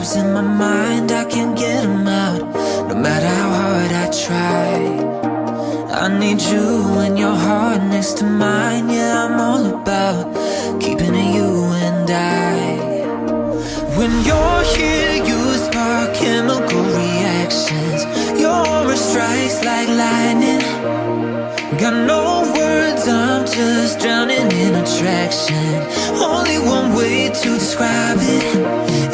traps in my mind, I can't get them out. No matter how hard I try I need you and your heart next to mine. Yeah, I'm all about keeping it you and I. When you're here, you spark chemical reactions. Your aura strikes like lightning. Got no words, I'm just drowning in attraction. Only one way to describe it.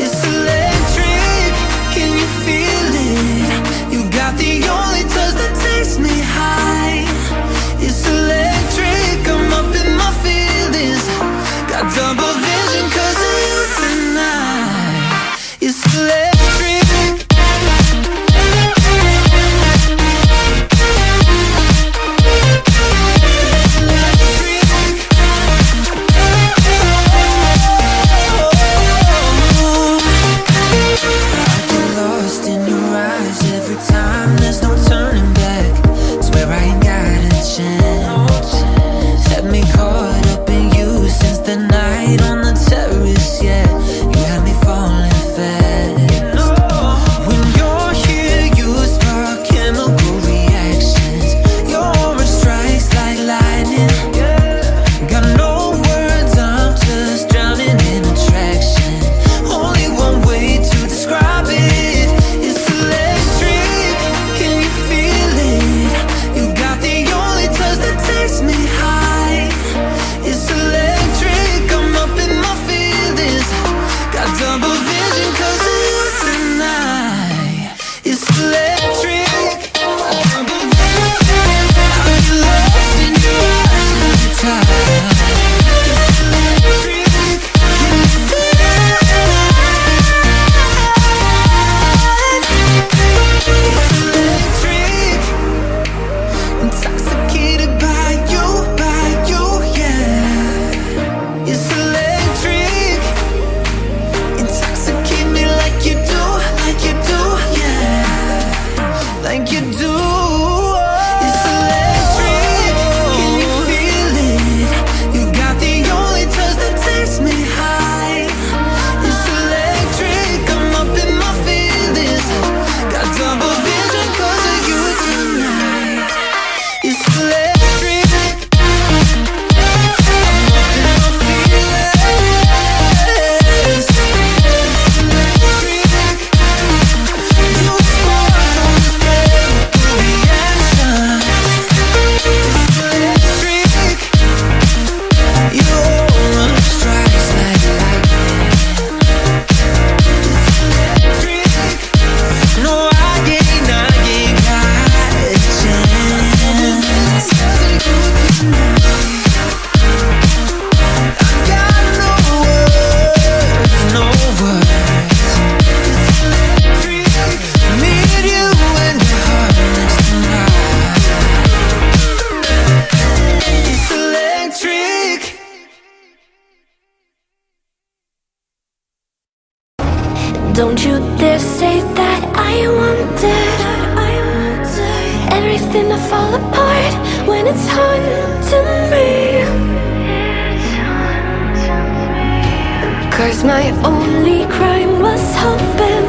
Cause my only crime was hoping.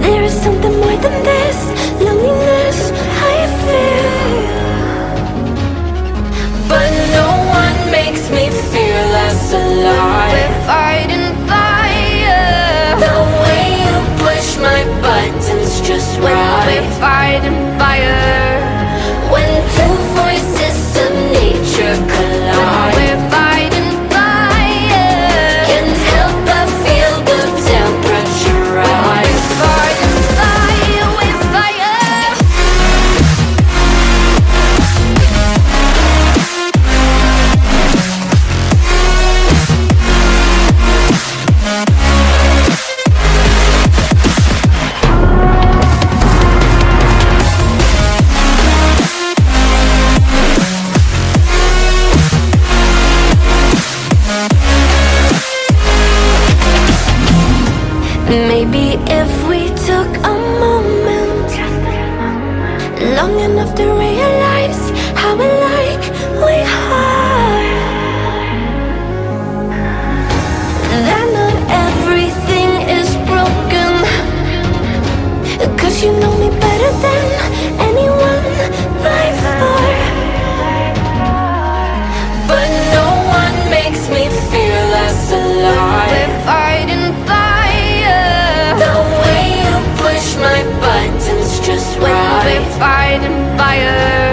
There is something more than this Loneliness I feel But no one makes me feel less alive. We're fighting fire The way you push my buttons just right We're fighting fire enough to fire.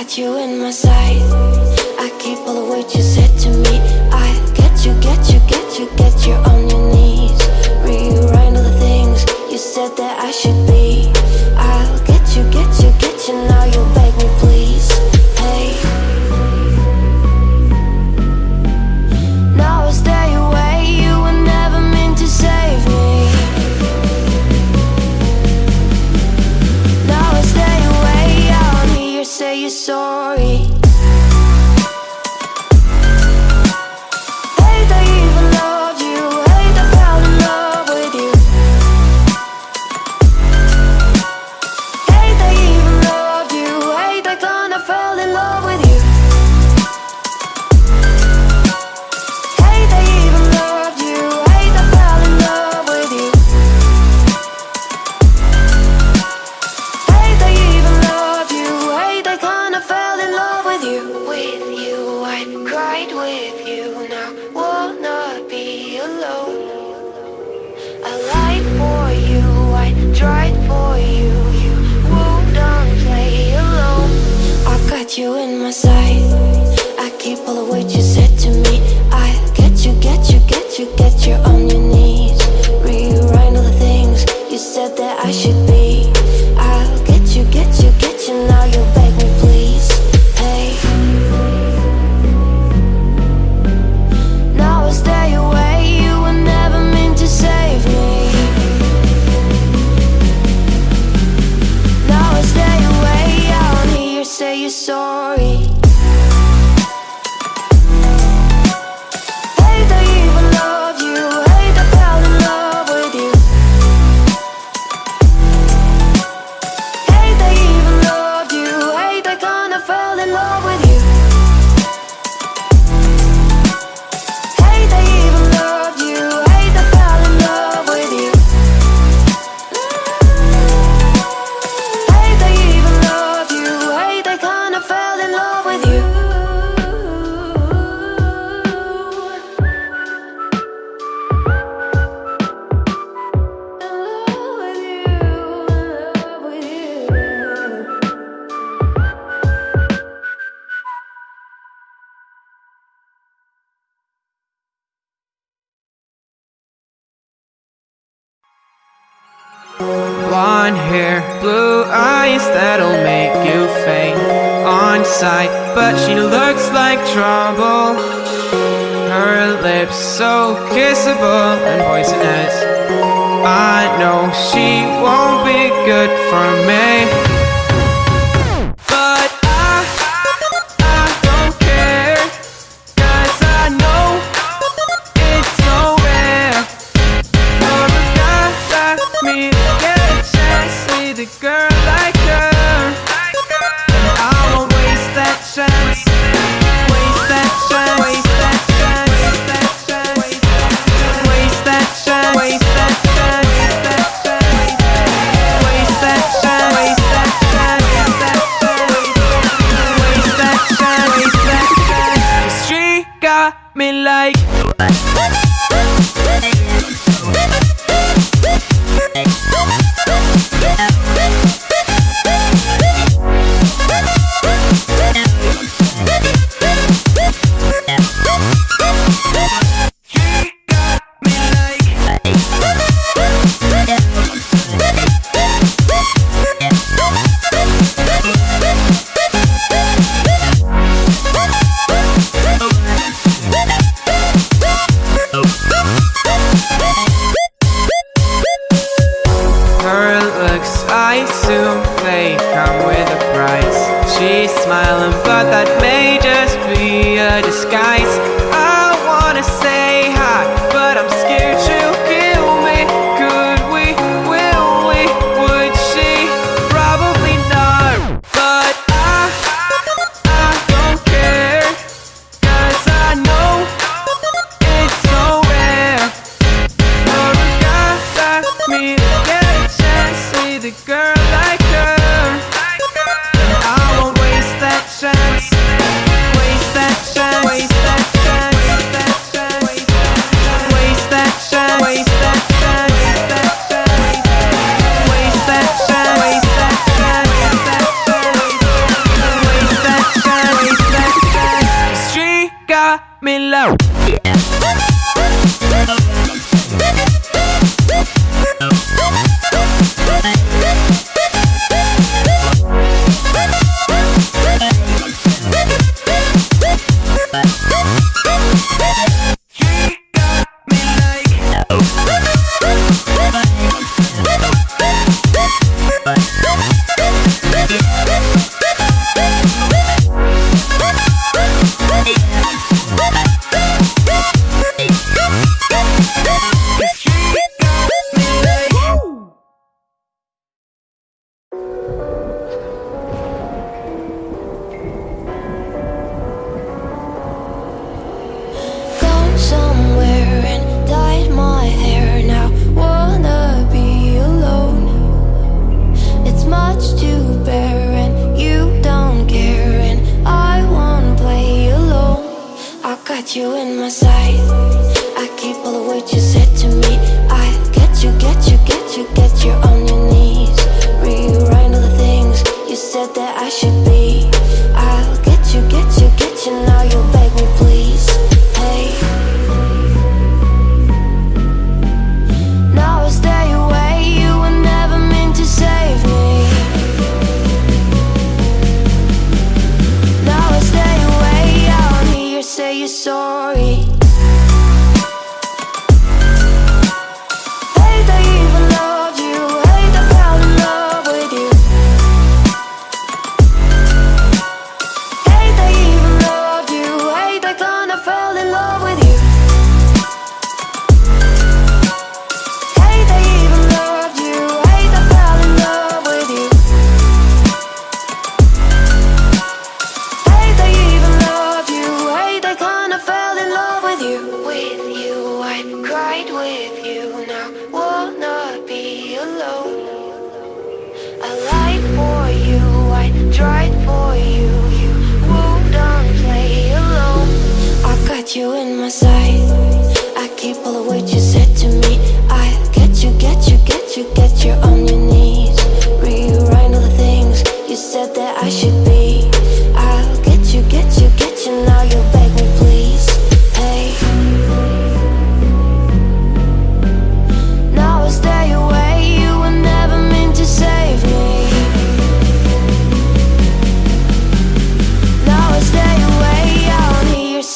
Got you in my sight. I keep all the words you said to me. I get you, get you, get you, get you on your knees. Rewrite all the things you said that I should be. Won't be good for me.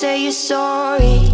say you're sorry.